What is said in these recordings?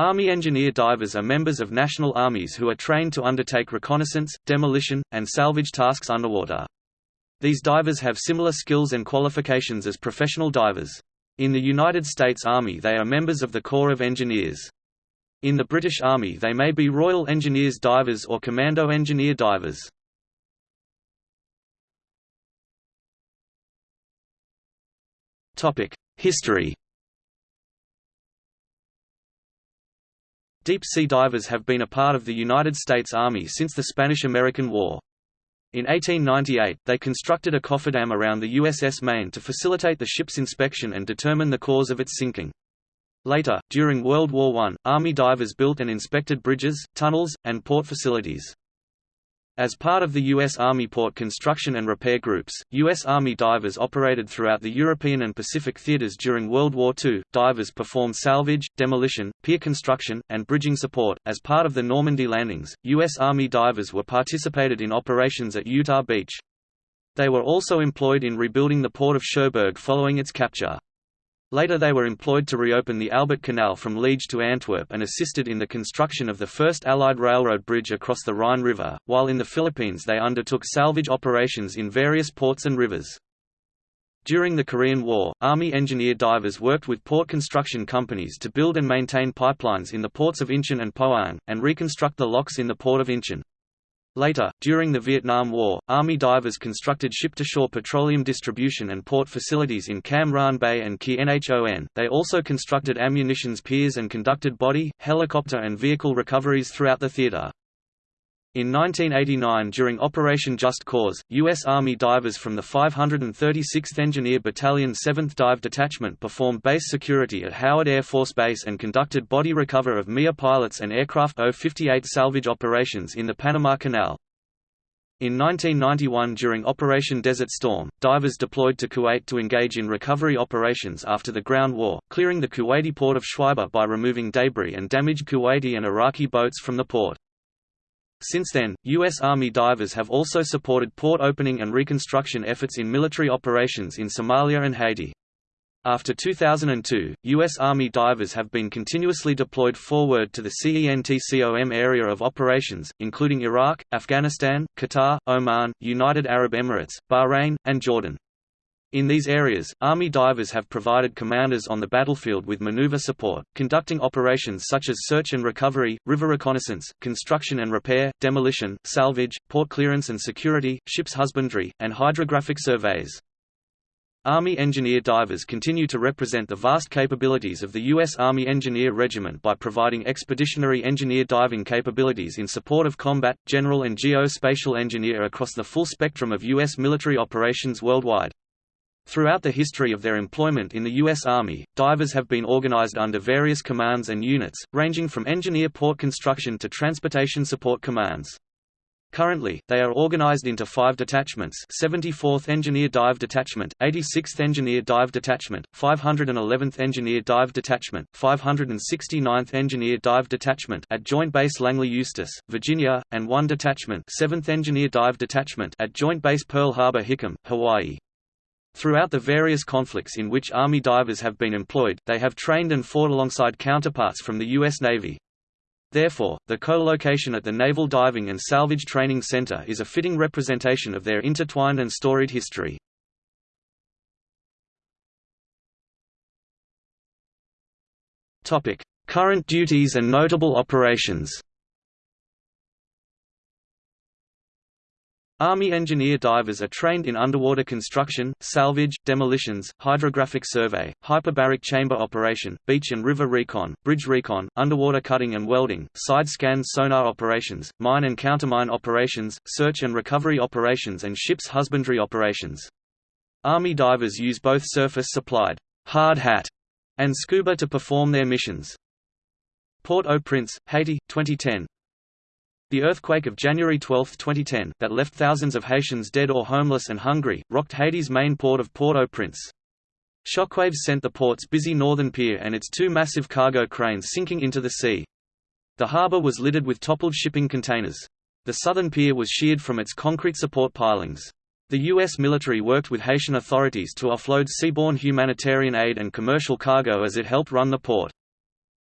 Army engineer divers are members of national armies who are trained to undertake reconnaissance, demolition, and salvage tasks underwater. These divers have similar skills and qualifications as professional divers. In the United States Army they are members of the Corps of Engineers. In the British Army they may be Royal Engineers divers or Commando Engineer divers. History Deep-sea divers have been a part of the United States Army since the Spanish–American War. In 1898, they constructed a cofferdam around the USS Maine to facilitate the ship's inspection and determine the cause of its sinking. Later, during World War I, Army divers built and inspected bridges, tunnels, and port facilities. As part of the U.S. Army Port Construction and Repair Groups, U.S. Army divers operated throughout the European and Pacific theaters during World War II. Divers performed salvage, demolition, pier construction, and bridging support. As part of the Normandy landings, U.S. Army divers were participated in operations at Utah Beach. They were also employed in rebuilding the port of Cherbourg following its capture. Later they were employed to reopen the Albert Canal from Liege to Antwerp and assisted in the construction of the first Allied railroad bridge across the Rhine River, while in the Philippines they undertook salvage operations in various ports and rivers. During the Korean War, Army engineer divers worked with port construction companies to build and maintain pipelines in the ports of Incheon and Pohang, and reconstruct the locks in the port of Incheon. Later, during the Vietnam War, Army divers constructed ship-to-shore petroleum distribution and port facilities in Cam Ranh Bay and Qui Nhon. They also constructed ammunitions piers and conducted body, helicopter and vehicle recoveries throughout the theater. In 1989 during Operation Just Cause, U.S. Army divers from the 536th Engineer Battalion 7th Dive Detachment performed base security at Howard Air Force Base and conducted body recover of MIA pilots and aircraft O-58 salvage operations in the Panama Canal. In 1991 during Operation Desert Storm, divers deployed to Kuwait to engage in recovery operations after the ground war, clearing the Kuwaiti port of Shuaibah by removing debris and damaged Kuwaiti and Iraqi boats from the port. Since then, U.S. Army divers have also supported port opening and reconstruction efforts in military operations in Somalia and Haiti. After 2002, U.S. Army divers have been continuously deployed forward to the CENTCOM area of operations, including Iraq, Afghanistan, Qatar, Oman, United Arab Emirates, Bahrain, and Jordan. In these areas, Army divers have provided commanders on the battlefield with maneuver support, conducting operations such as search and recovery, river reconnaissance, construction and repair, demolition, salvage, port clearance and security, ships husbandry, and hydrographic surveys. Army engineer divers continue to represent the vast capabilities of the U.S. Army Engineer Regiment by providing expeditionary engineer diving capabilities in support of combat, general and geospatial engineer across the full spectrum of U.S. military operations worldwide. Throughout the history of their employment in the U.S. Army, divers have been organized under various commands and units, ranging from engineer port construction to transportation support commands. Currently, they are organized into five detachments 74th Engineer Dive Detachment, 86th Engineer Dive Detachment, 511th Engineer Dive Detachment, 569th Engineer Dive Detachment at Joint Base Langley Eustis, Virginia, and one detachment 7th Engineer Dive Detachment at Joint Base Pearl Harbor Hickam, Hawaii. Throughout the various conflicts in which Army divers have been employed, they have trained and fought alongside counterparts from the U.S. Navy. Therefore, the co-location at the Naval Diving and Salvage Training Center is a fitting representation of their intertwined and storied history. Current duties and notable operations Army engineer divers are trained in underwater construction, salvage, demolitions, hydrographic survey, hyperbaric chamber operation, beach and river recon, bridge recon, underwater cutting and welding, side scan sonar operations, mine and countermine operations, search and recovery operations and ships husbandry operations. Army divers use both surface-supplied hard hat and scuba to perform their missions. Port-au-Prince, Haiti, 2010 the earthquake of January 12, 2010, that left thousands of Haitians dead or homeless and hungry, rocked Haiti's main port of Port-au-Prince. Shockwaves sent the port's busy northern pier and its two massive cargo cranes sinking into the sea. The harbor was littered with toppled shipping containers. The southern pier was sheared from its concrete support pilings. The U.S. military worked with Haitian authorities to offload seaborne humanitarian aid and commercial cargo as it helped run the port.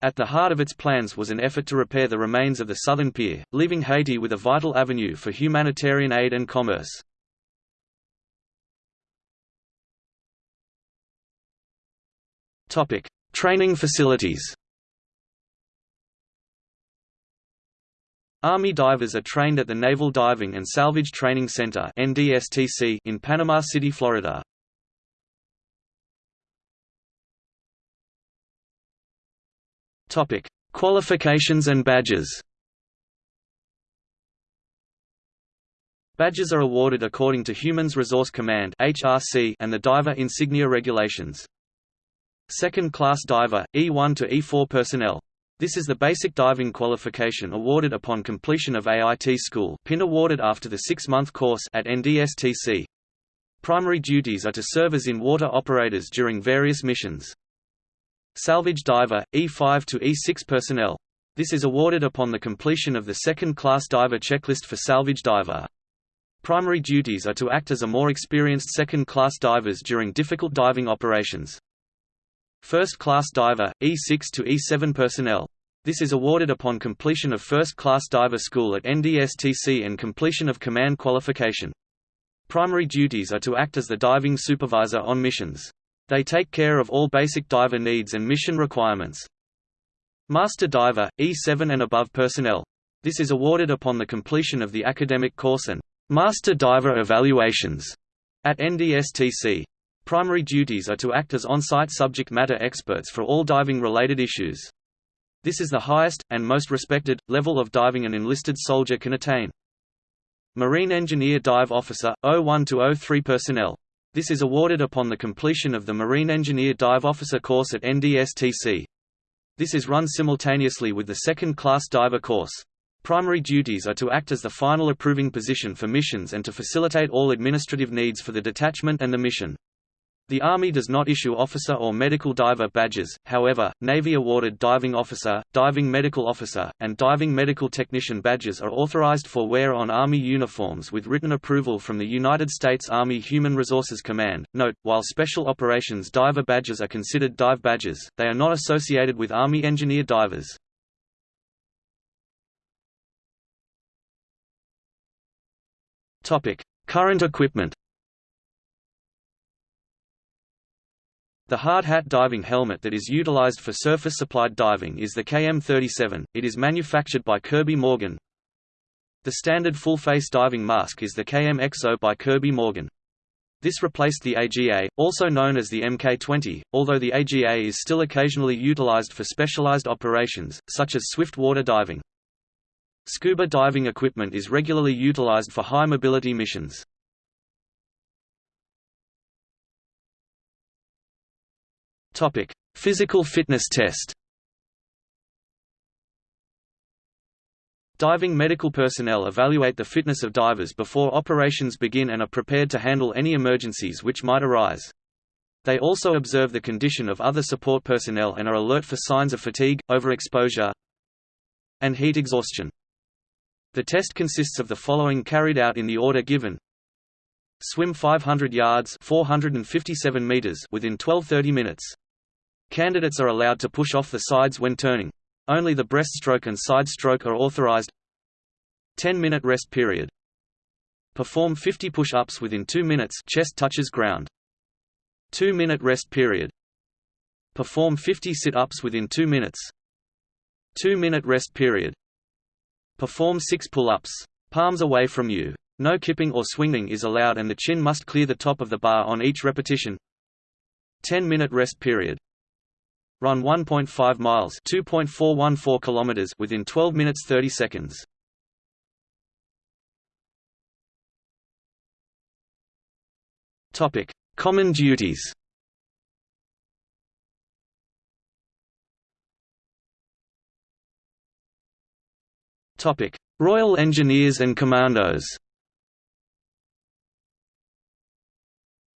At the heart of its plans was an effort to repair the remains of the southern pier, leaving Haiti with a vital avenue for humanitarian aid and commerce. Topic: Training facilities. Army divers are trained at the Naval Diving and Salvage Training Center (NDSTC) in Panama City, Florida. Topic: Qualifications and badges. Badges are awarded according to Humans Resource Command (HRC) and the Diver Insignia regulations. Second-class diver, E1 to E4 personnel. This is the basic diving qualification awarded upon completion of AIT school pin awarded after the six-month course at NDSTC. Primary duties are to serve as in-water operators during various missions. Salvage diver, E5 to E6 personnel. This is awarded upon the completion of the second-class diver checklist for salvage diver. Primary duties are to act as a more experienced second-class divers during difficult diving operations. First-class diver, E6 to E7 personnel. This is awarded upon completion of first-class diver school at NDSTC and completion of command qualification. Primary duties are to act as the diving supervisor on missions. They take care of all basic diver needs and mission requirements. Master Diver, E7 and above personnel. This is awarded upon the completion of the academic course and Master Diver evaluations at NDSTC. Primary duties are to act as on-site subject matter experts for all diving-related issues. This is the highest, and most respected, level of diving an enlisted soldier can attain. Marine Engineer Dive Officer, 01–03 personnel. This is awarded upon the completion of the Marine Engineer Dive Officer course at NDSTC. This is run simultaneously with the second-class diver course. Primary duties are to act as the final approving position for missions and to facilitate all administrative needs for the detachment and the mission. The Army does not issue officer or medical diver badges, however, Navy-awarded diving officer, diving medical officer, and diving medical technician badges are authorized for wear on Army uniforms with written approval from the United States Army Human Resources Command. Note, while Special Operations diver badges are considered dive badges, they are not associated with Army engineer divers. Current equipment The hard hat diving helmet that is utilized for surface-supplied diving is the KM37, it is manufactured by Kirby Morgan. The standard full-face diving mask is the KM EXO by Kirby Morgan. This replaced the AGA, also known as the MK20, although the AGA is still occasionally utilized for specialized operations, such as swift water diving. Scuba diving equipment is regularly utilized for high-mobility missions. Topic: Physical fitness test. Diving medical personnel evaluate the fitness of divers before operations begin and are prepared to handle any emergencies which might arise. They also observe the condition of other support personnel and are alert for signs of fatigue, overexposure, and heat exhaustion. The test consists of the following carried out in the order given. Swim 500 yards 457 meters within 12–30 minutes. Candidates are allowed to push off the sides when turning. Only the breaststroke and side stroke are authorized. 10-minute rest period. Perform 50 push-ups within 2 minutes chest touches ground. 2-minute rest period. Perform 50 sit-ups within 2 minutes. 2-minute rest period. Perform 6 pull-ups. Palms away from you. No kipping or swinging is allowed and the chin must clear the top of the bar on each repetition. 10-minute rest period. Run 1.5 miles 2.414 kilometers within 12 minutes 30 seconds. Topic: Common duties. Topic: Royal Engineers and Commandos.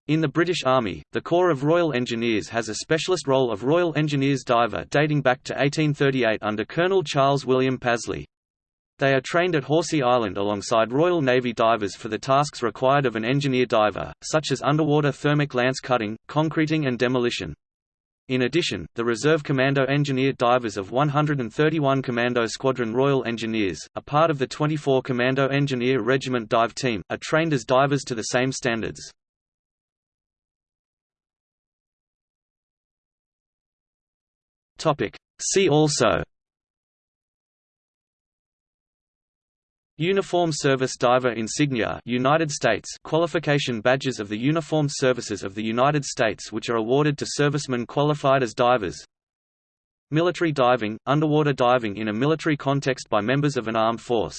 In the British Army, the Corps of Royal Engineers has a specialist role of Royal Engineers diver dating back to 1838 under Colonel Charles William Pasley. They are trained at Horsea Island alongside Royal Navy divers for the tasks required of an engineer diver, such as underwater thermic lance cutting, concreting and demolition. In addition, the Reserve Commando Engineer Divers of 131 Commando Squadron Royal Engineers, a part of the 24 Commando Engineer Regiment Dive Team, are trained as divers to the same standards. See also. Uniform Service Diver Insignia United States. Qualification badges of the uniformed services of the United States which are awarded to servicemen qualified as divers. Military diving – underwater diving in a military context by members of an armed force